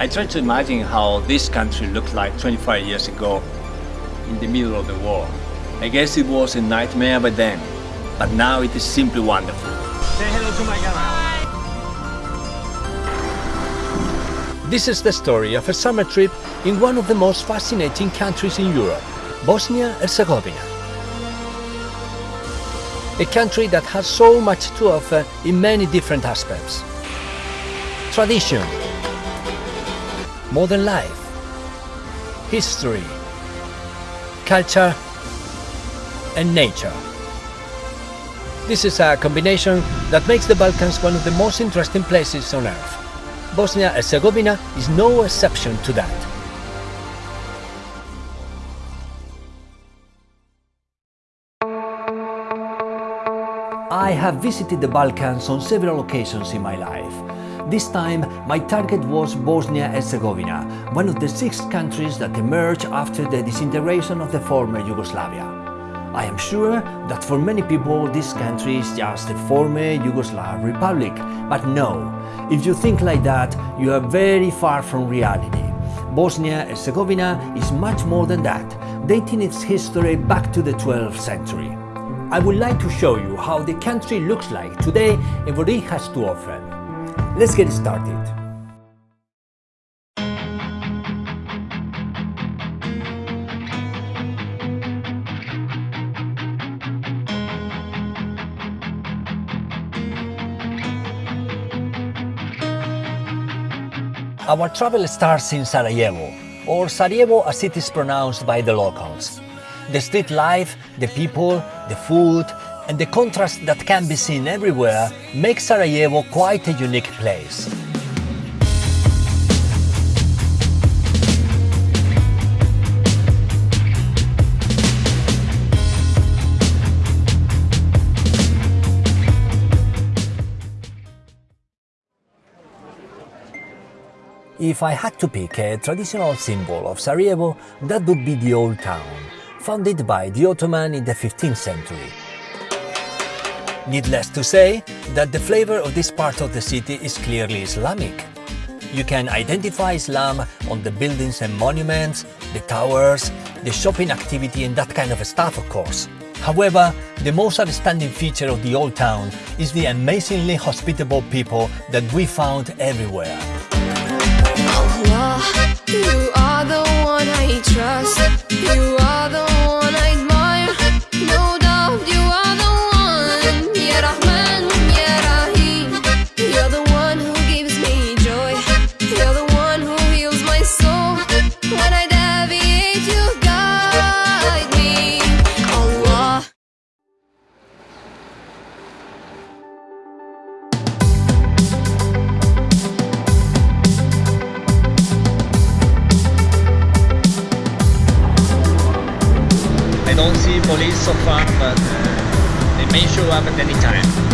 I try to imagine how this country looked like 25 years ago in the middle of the war. I guess it was a nightmare by then, but now it is simply wonderful. Say hello to my camera. This is the story of a summer trip in one of the most fascinating countries in Europe, Bosnia-Herzegovina. A country that has so much to offer in many different aspects. Tradition, modern life, history, culture and nature. This is a combination that makes the Balkans one of the most interesting places on earth. Bosnia and Herzegovina is no exception to that. I have visited the Balkans on several occasions in my life. This time, my target was Bosnia-Herzegovina, one of the six countries that emerged after the disintegration of the former Yugoslavia. I am sure that for many people this country is just a former Yugoslav republic, but no, if you think like that, you are very far from reality. Bosnia-Herzegovina is much more than that, dating its history back to the 12th century. I would like to show you how the country looks like today and what it has to offer. Let's get started. Our travel starts in Sarajevo, or Sarajevo as it is pronounced by the locals. The street life, the people, the food, and the contrast that can be seen everywhere makes Sarajevo quite a unique place. If I had to pick a traditional symbol of Sarajevo, that would be the Old Town, founded by the Ottoman in the 15th century. Needless to say that the flavor of this part of the city is clearly Islamic. You can identify Islam on the buildings and monuments, the towers, the shopping activity and that kind of stuff of course. However, the most outstanding feature of the old town is the amazingly hospitable people that we found everywhere. Allah, may show up at any time.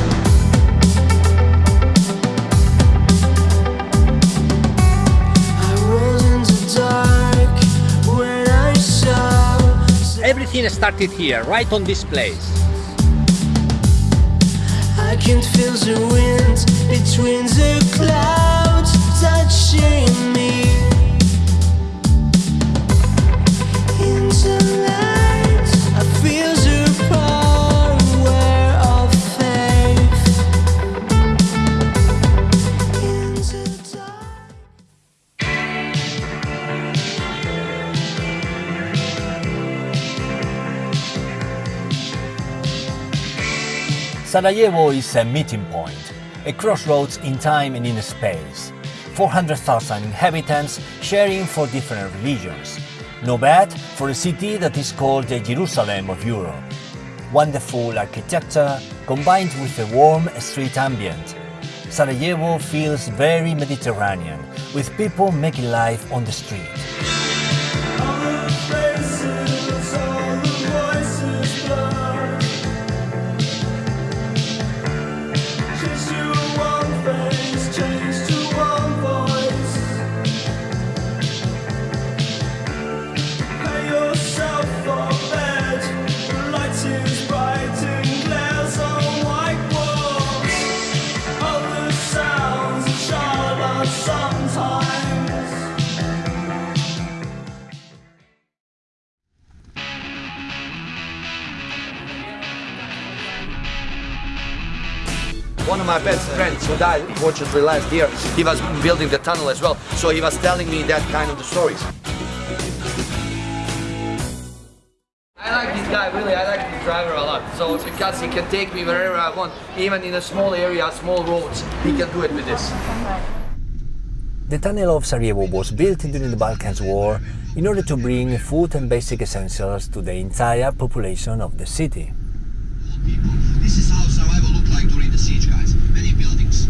Everything started here, right on this place. I can feel the wind between the clouds touching me. Sarajevo is a meeting point, a crossroads in time and in space. 400,000 inhabitants sharing for different religions. No bad for a city that is called the Jerusalem of Europe. Wonderful architecture combined with a warm street ambient. Sarajevo feels very Mediterranean, with people making life on the street. Unfortunately last year, he was building the tunnel as well. So he was telling me that kind of the stories. I like this guy, really, I like this driver a lot. So because he can take me wherever I want, even in a small area, small roads, he can do it with this. The tunnel of Sarajevo was built during the Balkans War in order to bring food and basic essentials to the entire population of the city. people. This is how Sarajevo looked like during the siege, guys. Many buildings.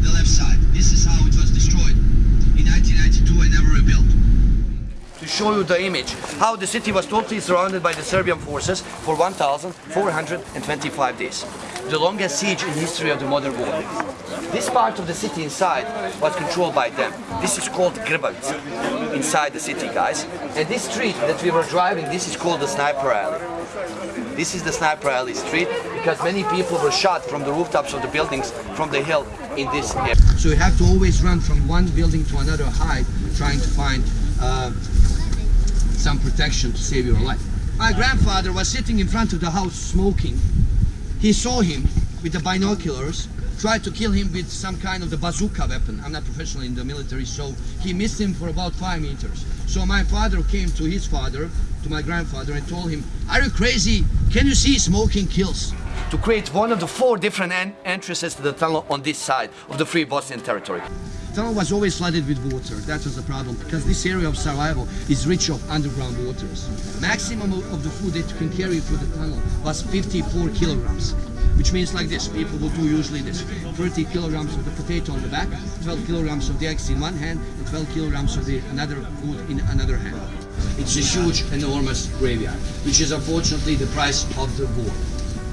The left side. This is how it was destroyed in 1992 and never rebuilt. To show you the image, how the city was totally surrounded by the Serbian forces for 1,425 days. The longest siege in history of the modern world. This part of the city inside was controlled by them. This is called Grbavica, inside the city, guys. And this street that we were driving, this is called the Sniper Alley. This is the Sniper Alley street because many people were shot from the rooftops of the buildings from the hill in this area. So you have to always run from one building to another hide, trying to find uh, some protection to save your life. My grandfather was sitting in front of the house smoking. He saw him with the binoculars, tried to kill him with some kind of the bazooka weapon. I'm not professional in the military, so he missed him for about five meters. So my father came to his father, to my grandfather, and told him, "Are you crazy? Can you see smoking kills?" to create one of the four different en- entrances to the tunnel on this side of the Free Bosnian territory. Tunnel was always flooded with water. That was the problem because this area of Sarajevo is rich of underground waters. Maximum of of the food that you can carry through the tunnel was 54 kilograms, which means like this. People will do usually this: 30 kilograms of the potato on the back, 12 kilograms of the eggs in one hand, and 12 kilograms of the another food in another hand. It's a huge, enormous graveyard, which is unfortunately the price of the war.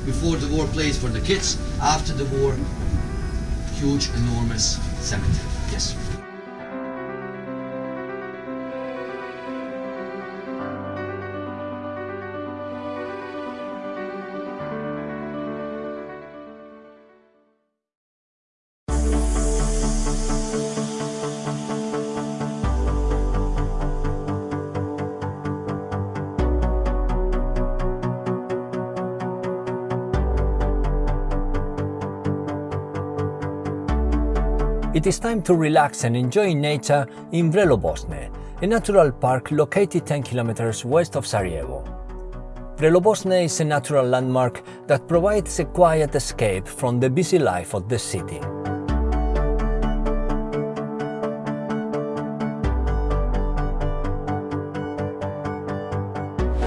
Before the war, place for the kids. After the war, huge, enormous cemetery. It is time to relax and enjoy nature in Vrelo Bosne, a natural park located 10 kilometers west of Sarajevo. Vrelo Bosne is a natural landmark that provides a quiet escape from the busy life of the city.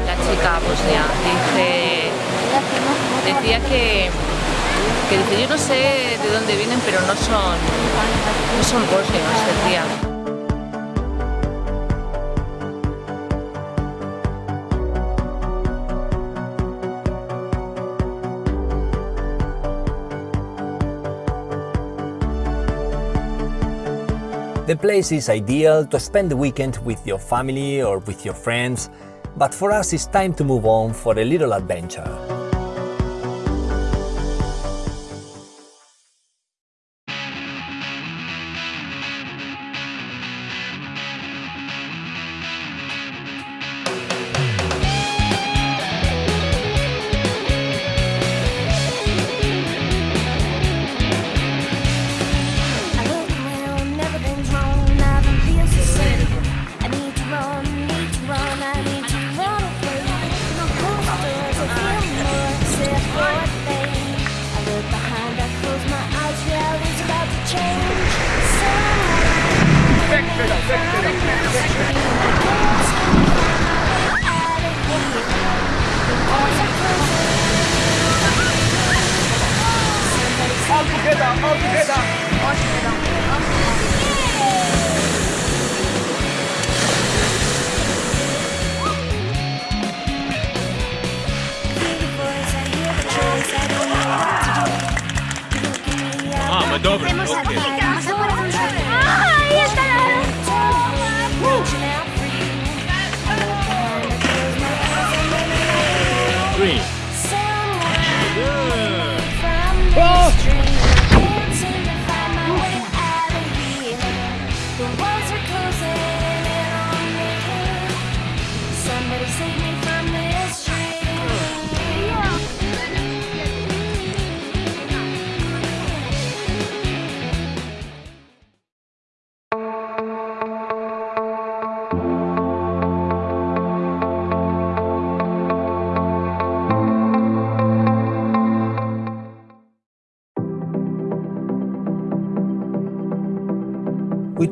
La chica bosnia dice, decía que, que dice, yo no sé de dónde vienen, pero no son, no son bosnios, decía. The place is ideal to spend the weekend with your family or with your friends, but for us it's time to move on for a little adventure. Somebody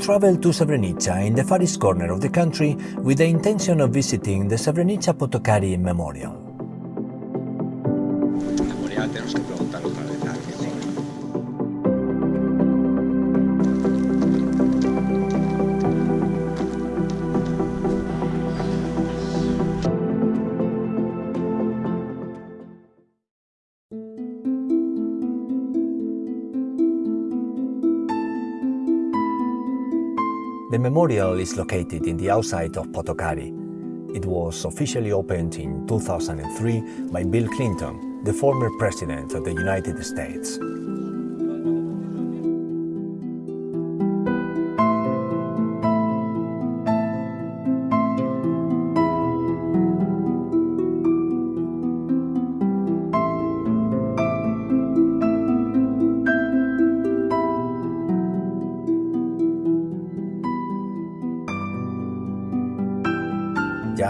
traveled to Srebrenica in the farthest corner of the country with the intention of visiting the Srebrenica Potokari Memorial. Memorial memorial is located in the outside of Potokari. It was officially opened in 2003 by Bill Clinton, the former president of the United States.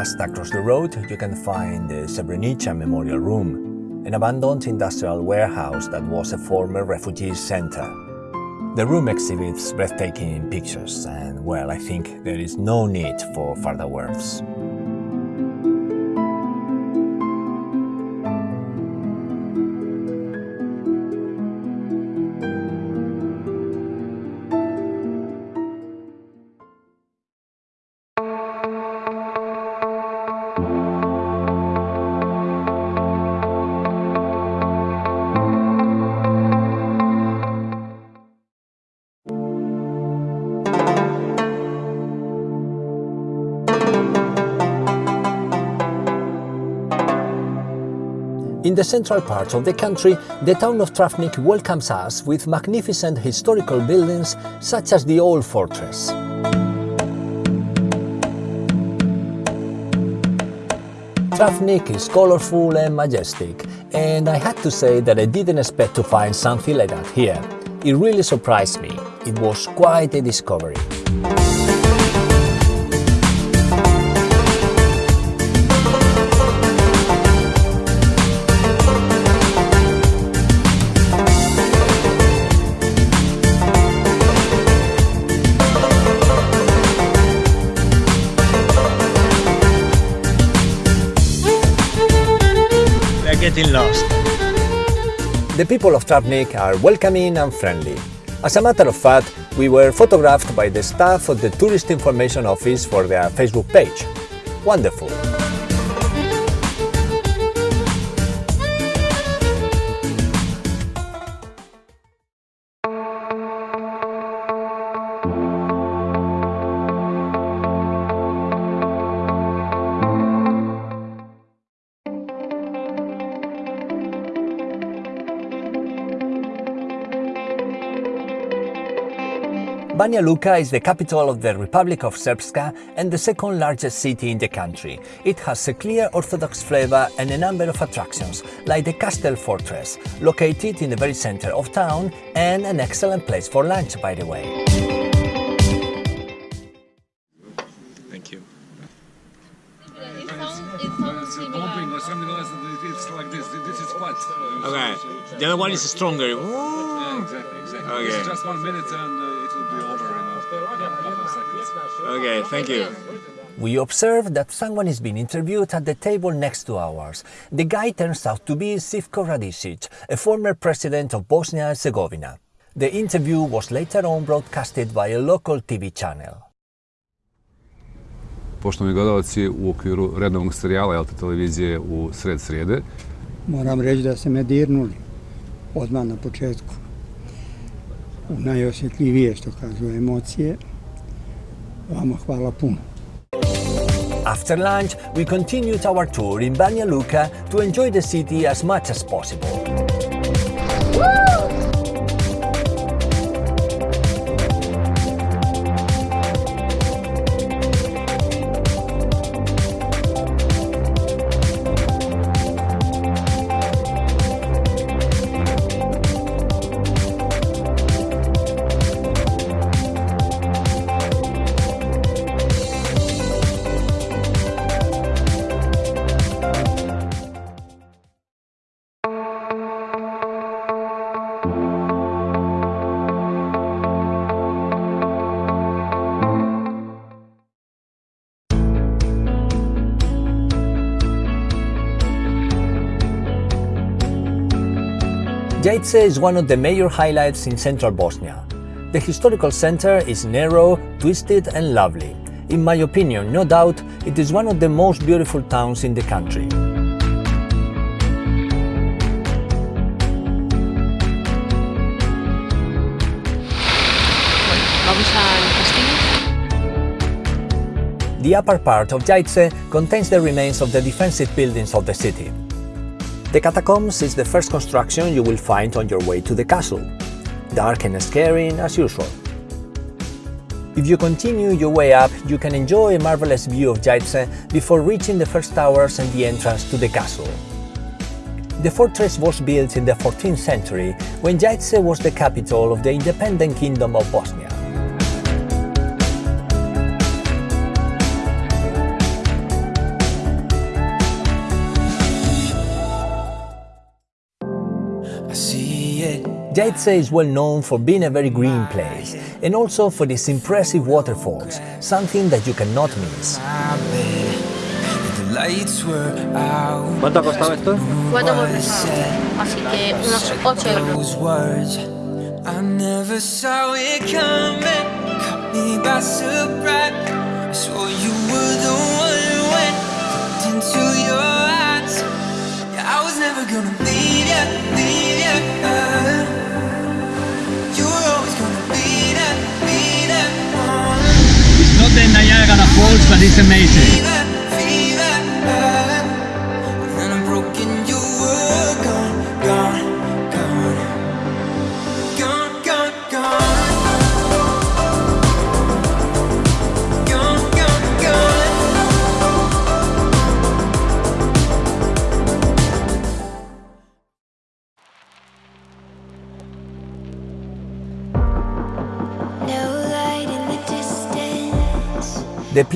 Just across the road, you can find the Srebrenica Memorial Room, an abandoned industrial warehouse that was a former refugee center. The room exhibits breathtaking pictures, and well, I think there is no need for further words. The central part of the country, the town of Travnik welcomes us with magnificent historical buildings such as the Old Fortress. Travnik is colorful and majestic, and I had to say that I didn't expect to find something like that here. It really surprised me. It was quite a discovery. Getting lost. The people of Travnik are welcoming and friendly. As a matter of fact, we were photographed by the staff of the Tourist Information Office for their Facebook page. Wonderful. Banja Luka is the capital of the Republic of Srpska and the second largest city in the country. It has a clear Orthodox flavor and a number of attractions, like the Castle Fortress, located in the very center of town and an excellent place for lunch, by the way. Thank you. Pumping or something like. It's like this. This is what. Okay. The other one is stronger. Yeah, exactly, exactly. Okay. It's just one minute and uh, Okay, thank you. We observe that someone is being interviewed at the table next to ours. The guy turns out to be Živko Radišić, a former president of Bosnia and Herzegovina. The interview was later on broadcasted by a local TV channel. Poštovani gledalci, u okviru redovnog serijala Elta televizije u sred srijede, Moram reći da ste me dirnuli odmah na početku. U najosjetljivije, što kažu, emocije. Vama hvala puno. After lunch, we continued our tour in Banja Luka to enjoy the city as much as possible. Jajce is one of the major highlights in central Bosnia. The historical center is narrow, twisted and lovely. In my opinion, no doubt, it is one of the most beautiful towns in the country. Vamos al castillo. The upper part of Jajce contains the remains of the defensive buildings of the city. The catacombs is the first construction you will find on your way to the castle. Dark and scary as usual. If you continue your way up, you can enjoy a marvelous view of Jajce before reaching the first towers and the entrance to the castle. The fortress was built in the 14th century when Jajce was the capital of the independent Kingdom of Bosnia. It. Jajce is well known for being a very green place and also for its impressive waterfalls, something that you cannot miss. The lights were out. ¿Cuánto ha costado esto? Cuatro por persona. Así que unos 8 euros.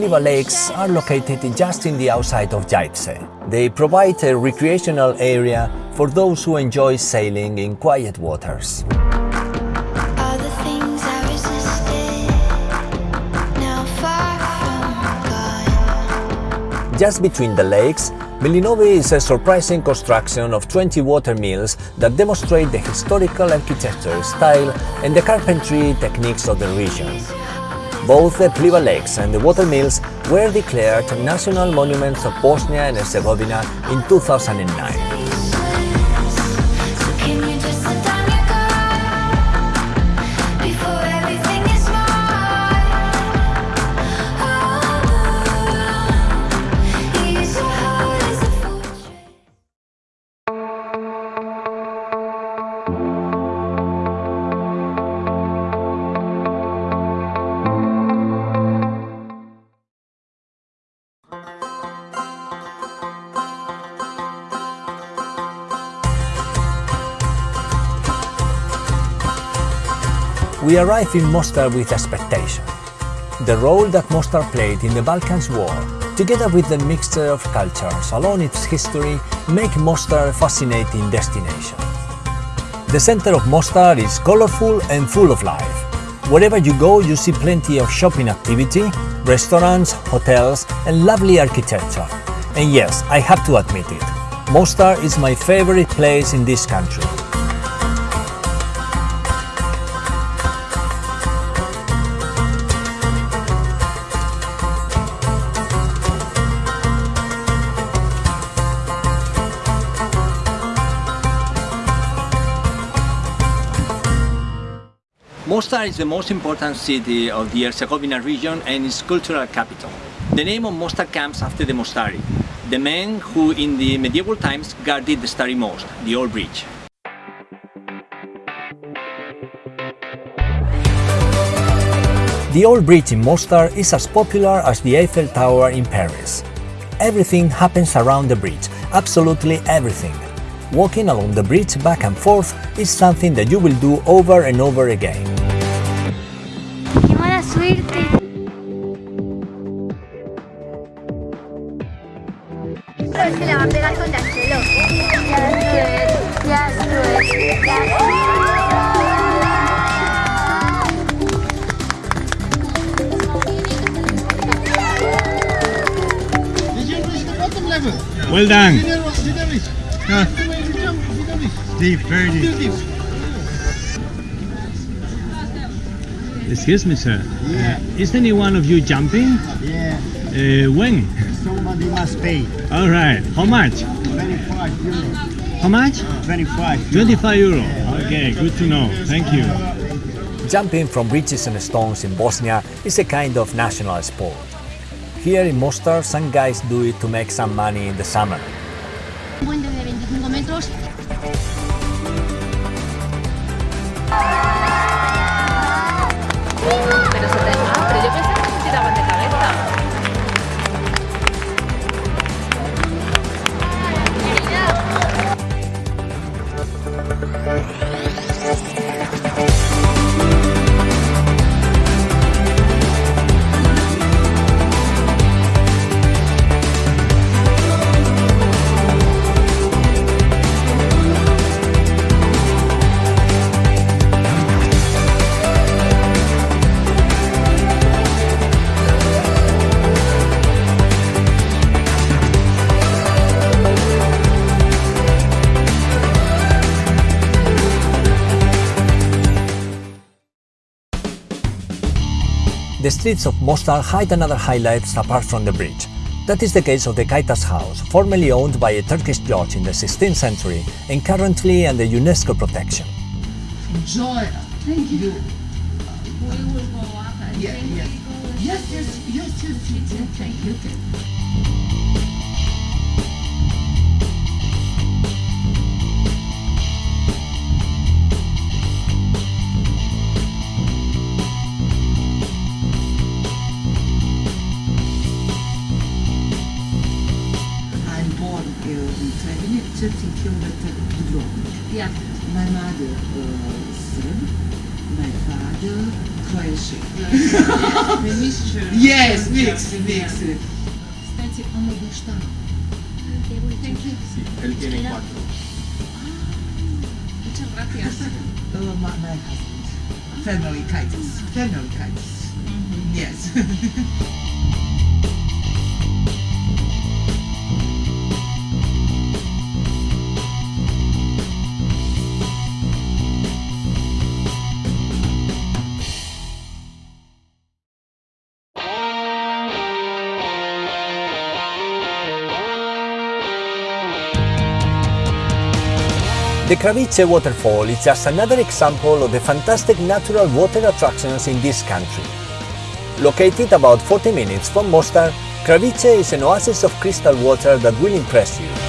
The Lakes are located just in the outside of Jajce. They provide a recreational area for those who enjoy sailing in quiet waters. All the things I resisted. Now far from gone. Just between the lakes, Milinovi is a surprising construction of 20 water mills that demonstrate the historical architecture style and the carpentry techniques of the region. Both the Pliva Lakes and the water mills were declared national monuments of Bosnia and Herzegovina in 2009. We arrive in Mostar with expectation. The role that Mostar played in the Balkans War, together with the mixture of cultures along its history, make Mostar a fascinating destination. The center of Mostar is colorful and full of life. Wherever you go, you see plenty of shopping activity, restaurants, hotels, and lovely architecture. And yes, I have to admit it, Mostar is my favorite place in this country. Mostar is the most important city of the Herzegovina region and its cultural capital. The name of Mostar comes after the Mostari, the men who in the medieval times guarded the Stari Most, the old bridge. The old bridge in Mostar is as popular as the Eiffel Tower in Paris. Everything happens around the bridge, absolutely everything. Walking along the bridge back and forth is something that you will do over and over again. Well done. Huh. Deep, very deep. Excuse me, sir. Yeah. Uh, is any one of you jumping? Yeah. Uh, when? Somebody must pay. All right. How much? 25 euros. How much? 25. 25 euro. Okay, good to know. Thank you. Jumping from bridges and stones in Bosnia is a kind of national sport. Here in Mostar, some guys do it to make some money in the summer. The streets of Mostar hide another highlight apart from the bridge. That is the case of the Kajtaz House, formerly owned by a Turkish judge in the 16th century and currently under UNESCO protection. Enjoy. Thank you. We will go up. Yeah, yes. Yes, yes, yes, yes, yes, yes. Thank you. Thank you. 30 kilometers. Yeah. My mother uh, Serb, my father Croatian. Yes, the mixture. Yes, mix, mix. Stai omlogu šta? Thank you. Sì, el tiene quattro. Ah, muchas gracias. Oh, my, husband. Family kites. Family kites. Mm-hmm. Yes. The Kravice waterfall is just another example of the fantastic natural water attractions in this country. Located about 40 minutes from Mostar, Kravice is an oasis of crystal water that will impress you.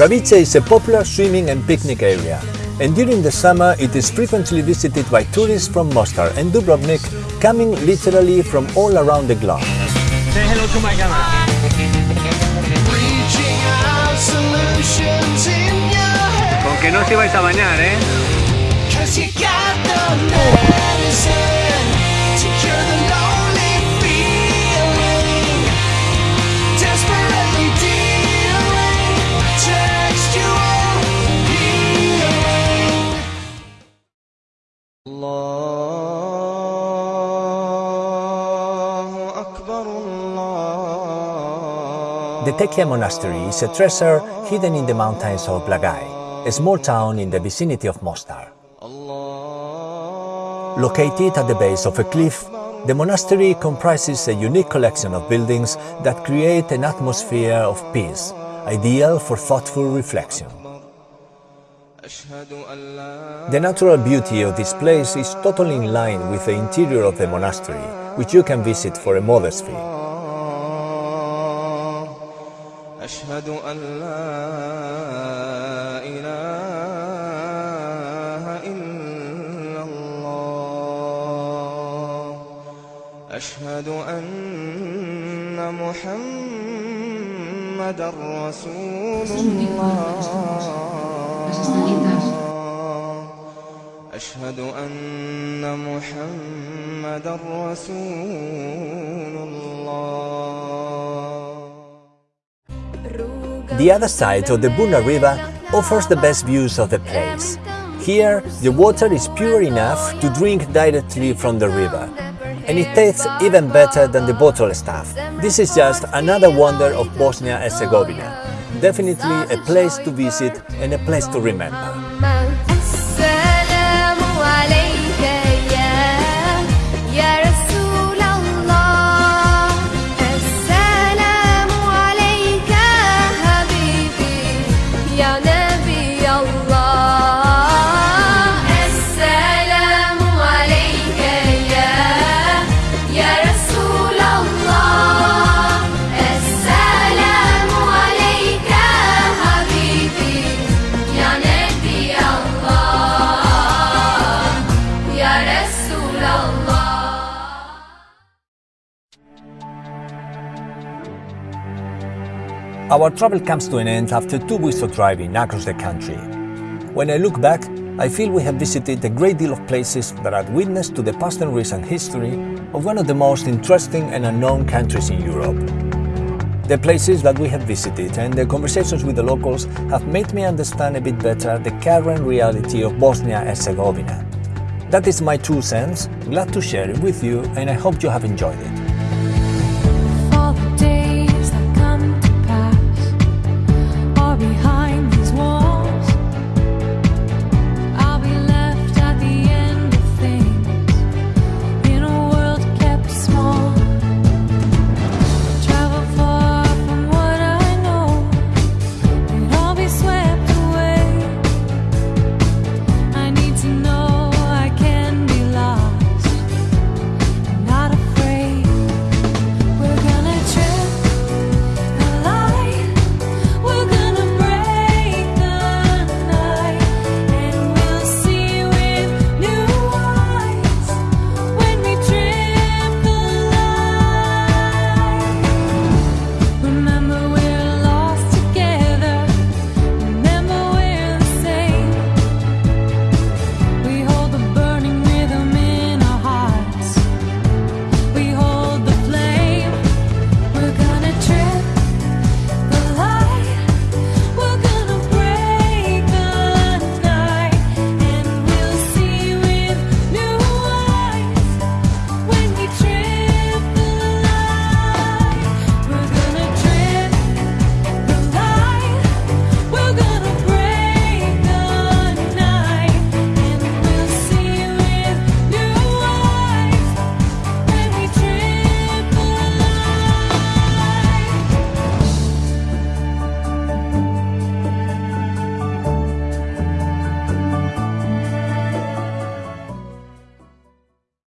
Kravice is a popular swimming and picnic area, and during the summer it is frequently visited by tourists from Mostar and Dubrovnik, coming literally from all around the globe. Say hello to my camera. Con que no se vais a bañar, ¿eh? Tekija Monastery is a treasure hidden in the mountains of Blagaj, a small town in the vicinity of Mostar. Located at the base of a cliff, the monastery comprises a unique collection of buildings that create an atmosphere of peace, ideal for thoughtful reflection. The natural beauty of this place is totally in line with the interior of the monastery, which you can visit for a modest fee. أشهد أن لا إله إلا الله. أشهد أن محمد رسول الله. أشهد أن محمد رسول The other side of the Buna River offers the best views of the place. Here, the water is pure enough to drink directly from the river, and it tastes even better than the bottled stuff. This is just another wonder of Bosnia and Herzegovina. Definitely a place to visit and a place to remember. Our travel comes to an end after two weeks of driving across the country. When I look back, I feel we have visited a great deal of places that are witness to the past and recent history of one of the most interesting and unknown countries in Europe. The places that we have visited and the conversations with the locals have made me understand a bit better the current reality of Bosnia and Herzegovina. That is my two cents, glad to share it with you and I hope you have enjoyed it.